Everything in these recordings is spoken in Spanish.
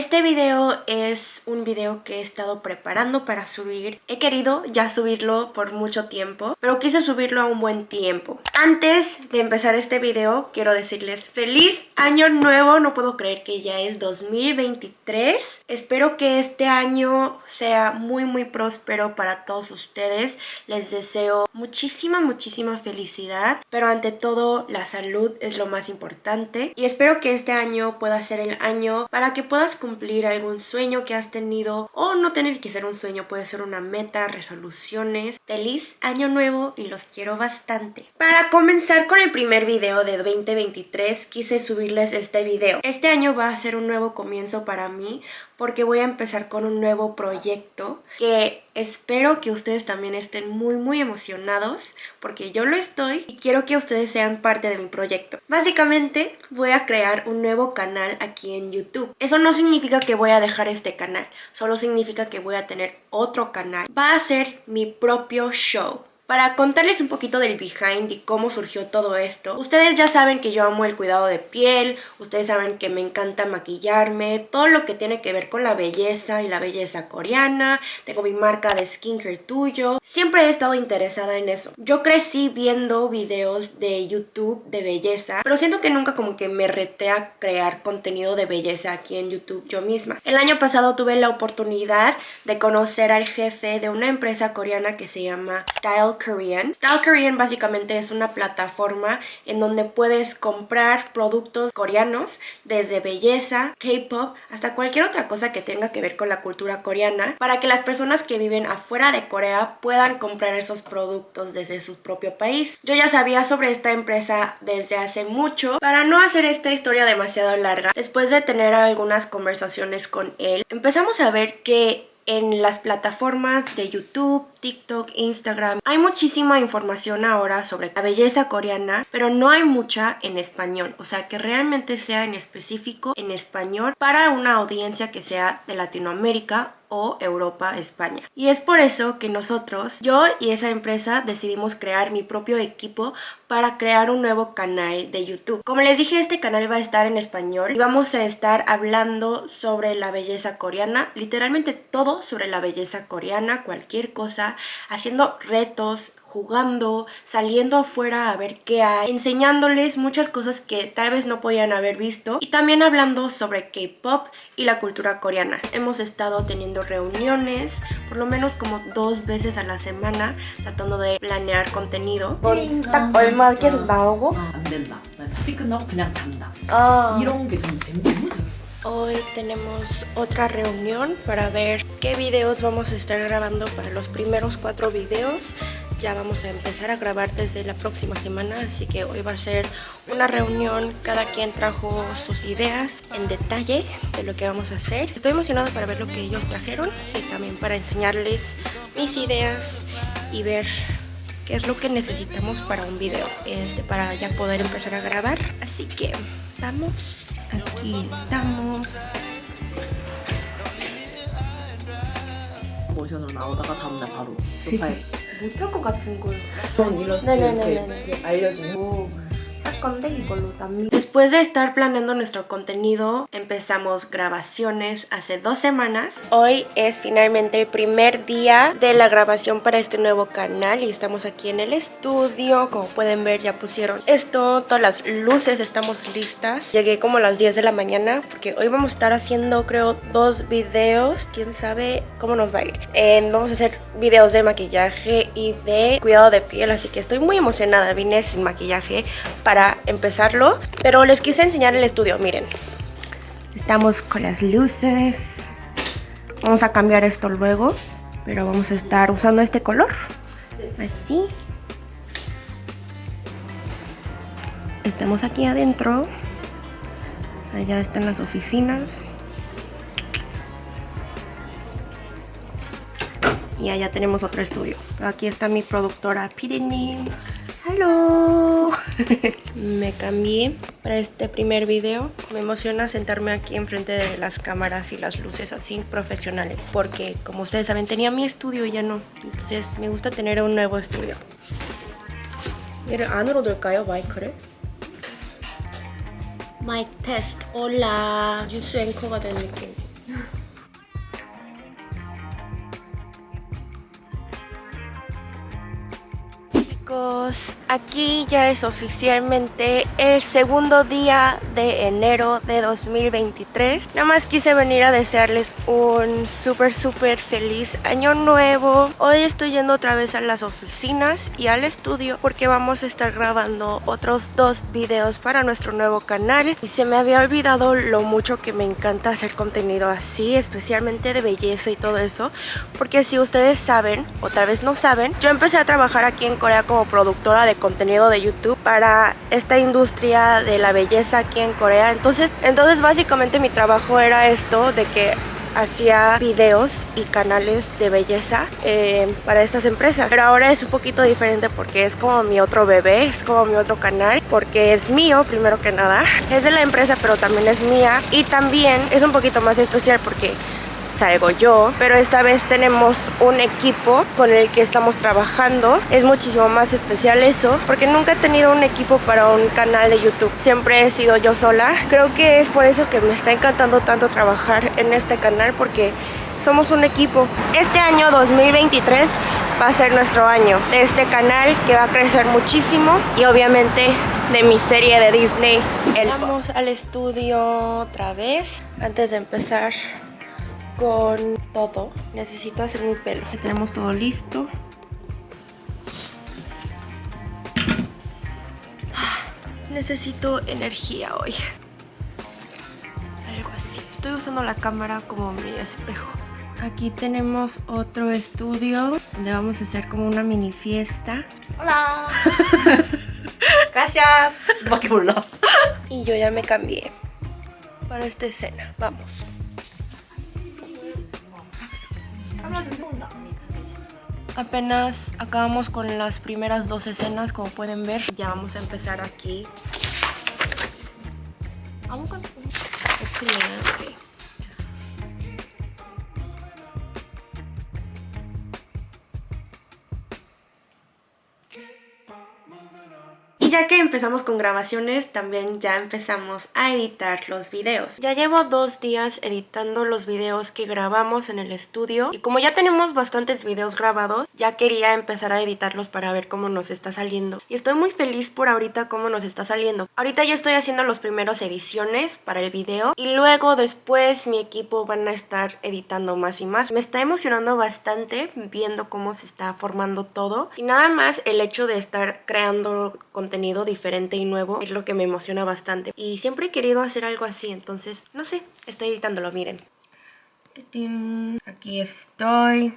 Este video es un video que he estado preparando para subir. He querido ya subirlo por mucho tiempo, pero quise subirlo a un buen tiempo. Antes de empezar este video, quiero decirles feliz año nuevo. No puedo creer que ya es 2023. Espero que este año sea muy muy próspero para todos ustedes. Les deseo muchísima muchísima felicidad, pero ante todo la salud es lo más importante. Y espero que este año pueda ser el año para que puedas cumplir algún sueño que has tenido o no tener que ser un sueño, puede ser una meta, resoluciones. Feliz año nuevo y los quiero bastante. Para comenzar con el primer video de 2023 quise subirles este video. Este año va a ser un nuevo comienzo para mí porque voy a empezar con un nuevo proyecto que espero que ustedes también estén muy muy emocionados porque yo lo estoy y quiero que ustedes sean parte de mi proyecto. Básicamente voy a crear un nuevo canal aquí en YouTube. Eso no significa que voy a dejar este canal, solo significa que voy a tener otro canal. Va a ser mi propio show. Para contarles un poquito del behind y cómo surgió todo esto, ustedes ya saben que yo amo el cuidado de piel, ustedes saben que me encanta maquillarme, todo lo que tiene que ver con la belleza y la belleza coreana, tengo mi marca de skincare tuyo, siempre he estado interesada en eso. Yo crecí viendo videos de YouTube de belleza, pero siento que nunca como que me reté a crear contenido de belleza aquí en YouTube yo misma. El año pasado tuve la oportunidad de conocer al jefe de una empresa coreana que se llama Style Korean. Style Korean básicamente es una plataforma en donde puedes comprar productos coreanos desde belleza, K-pop, hasta cualquier otra cosa que tenga que ver con la cultura coreana para que las personas que viven afuera de Corea puedan comprar esos productos desde su propio país. Yo ya sabía sobre esta empresa desde hace mucho. Para no hacer esta historia demasiado larga, después de tener algunas conversaciones con él, empezamos a ver que en las plataformas de YouTube, TikTok, Instagram. Hay muchísima información ahora sobre la belleza coreana, pero no hay mucha en español. O sea, que realmente sea en específico en español para una audiencia que sea de Latinoamérica o Europa, España. Y es por eso que nosotros, yo y esa empresa decidimos crear mi propio equipo para crear un nuevo canal de YouTube. Como les dije, este canal va a estar en español y vamos a estar hablando sobre la belleza coreana, literalmente todo sobre la belleza coreana, cualquier cosa, haciendo retos, jugando, saliendo afuera a ver qué hay, enseñándoles muchas cosas que tal vez no podían haber visto y también hablando sobre K-pop y la cultura coreana. Hemos estado teniendo reuniones por lo menos como dos veces a la semana tratando de planear contenido. Hoy tenemos otra reunión para ver qué videos vamos a estar grabando para los primeros cuatro videos ya vamos a empezar a grabar desde la próxima semana, así que hoy va a ser una reunión, cada quien trajo sus ideas en detalle de lo que vamos a hacer. Estoy emocionada para ver lo que ellos trajeron y también para enseñarles mis ideas y ver qué es lo que necesitamos para un video, este, para ya poder empezar a grabar. Así que vamos, aquí estamos. 못할 것 같은 걸 그런 일러스트 네네네네. 이렇게, 이렇게 알려주고 Después de estar planeando nuestro contenido, empezamos grabaciones hace dos semanas. Hoy es finalmente el primer día de la grabación para este nuevo canal y estamos aquí en el estudio. Como pueden ver ya pusieron esto, todas las luces, estamos listas. Llegué como a las 10 de la mañana porque hoy vamos a estar haciendo creo dos videos. Quién sabe cómo nos va a ir. vamos a hacer videos de maquillaje y de cuidado de piel, así que estoy muy emocionada. Vine sin maquillaje para empezarlo. Pero les quise enseñar el estudio, miren. Estamos con las luces. Vamos a cambiar esto luego. Pero vamos a estar usando este color. Así. Estamos aquí adentro. Allá están las oficinas. Y allá tenemos otro estudio. Aquí está mi productora Pidini. me cambié para este primer video. Me emociona sentarme aquí enfrente de las cámaras y las luces así profesionales. Porque como ustedes saben tenía mi estudio y ya no. Entonces me gusta tener un nuevo estudio. 얘를 안으로 넣을까요 마이크를? 마이크 테스트 올라 뉴스 앵커가 chicos aquí ya es oficialmente el segundo día de enero de 2023 Nada más quise venir a desearles un súper súper feliz año nuevo. Hoy estoy yendo otra vez a las oficinas y al estudio porque vamos a estar grabando otros dos videos para nuestro nuevo canal. Y se me había olvidado lo mucho que me encanta hacer contenido así, especialmente de belleza y todo eso Porque si ustedes saben, o tal vez no saben, yo empecé a trabajar aquí en Corea como productora de contenido de YouTube para esta industria de la belleza aquí en Corea. Entonces, entonces básicamente mi trabajo era esto de que hacía videos y canales de belleza eh, para estas empresas. Pero ahora es un poquito diferente porque es como mi otro bebé es como mi otro canal porque es mío primero que nada. Es de la empresa pero también es mía. Y también es un poquito más especial porque salgo yo, pero esta vez tenemos un equipo con el que estamos trabajando. Es muchísimo más especial eso, porque nunca he tenido un equipo para un canal de YouTube. Siempre he sido yo sola. Creo que es por eso que me está encantando tanto trabajar en este canal, porque somos un equipo. Este año 2023 va a ser nuestro año de este canal que va a crecer muchísimo y obviamente de mi serie de Disney. Vamos al estudio otra vez antes de empezar con todo. Necesito hacer mi pelo. Ya tenemos todo listo. Ah, necesito energía hoy. Algo así. Estoy usando la cámara como mi espejo. Aquí tenemos otro estudio donde vamos a hacer como una mini fiesta. Hola. Gracias. Y yo ya me cambié para esta escena. Vamos. Apenas acabamos con las primeras dos escenas, como pueden ver. Ya vamos a empezar aquí. Ya que empezamos con grabaciones, también ya empezamos a editar los videos. Ya llevo dos días editando los videos que grabamos en el estudio y como ya tenemos bastantes videos grabados, ya quería empezar a editarlos para ver cómo nos está saliendo. Y estoy muy feliz por ahorita cómo nos está saliendo. Ahorita yo estoy haciendo los primeros ediciones para el video y luego después mi equipo van a estar editando más y más. Me está emocionando bastante viendo cómo se está formando todo y nada más el hecho de estar creando contenido diferente y nuevo es lo que me emociona bastante. Y siempre he querido hacer algo así, entonces, no sé, estoy editándolo, miren. Aquí estoy.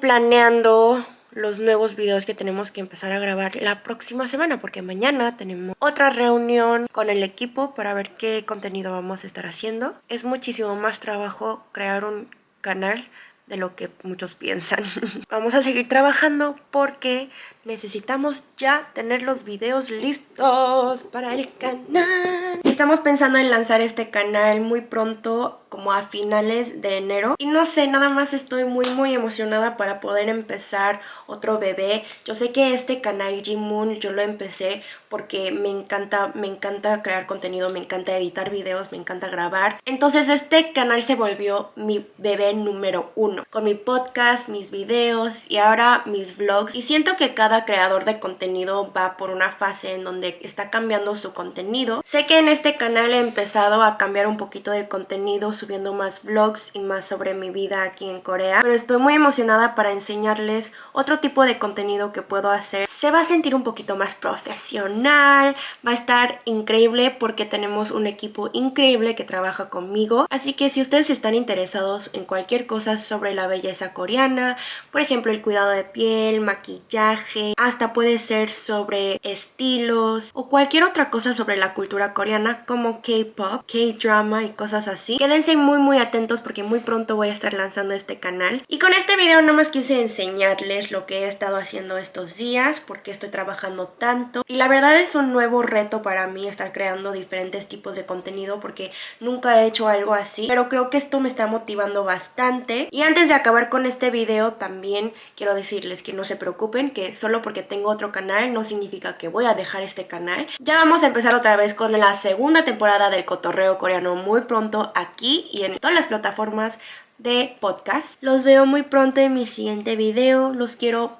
Planeando los nuevos videos que tenemos que empezar a grabar la próxima semana porque mañana tenemos otra reunión con el equipo para ver qué contenido vamos a estar haciendo. Es muchísimo más trabajo crear un canal de lo que muchos piensan. Vamos a seguir trabajando porque necesitamos ya tener los videos listos para el canal. Estamos pensando en lanzar este canal muy pronto, como a finales de enero. Y no sé, nada más estoy muy muy emocionada para poder empezar otro bebé. Yo sé que este canal G-Moon yo lo empecé porque me encanta, me encanta crear contenido, me encanta editar videos, me encanta grabar. Entonces este canal se volvió mi bebé número uno. Con mi podcast, mis videos y ahora mis vlogs. Y siento que cada creador de contenido va por una fase en donde está cambiando su contenido. Sé que en este canal he empezado a cambiar un poquito del contenido, subiendo más vlogs y más sobre mi vida aquí en Corea. Pero estoy muy emocionada para enseñarles otro tipo de contenido que puedo hacer. Se va a sentir un poquito más profesional, va a estar increíble porque tenemos un equipo increíble que trabaja conmigo. Así que si ustedes están interesados en cualquier cosa sobre la belleza coreana, por ejemplo el cuidado de piel, maquillaje, hasta puede ser sobre estilos o cualquier otra cosa sobre la cultura coreana como K-pop, K-drama y cosas así. Quédense muy muy atentos porque muy pronto voy a estar lanzando este canal. Y con este video no más quise enseñarles lo que he estado haciendo estos días porque estoy trabajando tanto. Y la verdad es un nuevo reto para mí estar creando diferentes tipos de contenido porque nunca he hecho algo así. Pero creo que esto me está motivando bastante. Y antes de acabar con este video también quiero decirles que no se preocupen que solo porque tengo otro canal no significa que voy a dejar este canal. Ya vamos a empezar otra vez con la segunda temporada del cotorreo coreano muy pronto aquí y en todas las plataformas de podcast. Los veo muy pronto en mi siguiente video. Los quiero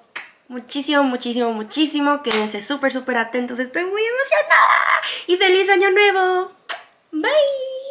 muchísimo, muchísimo, muchísimo. Quédense súper, súper atentos. Estoy muy emocionada. Y feliz año nuevo. Bye.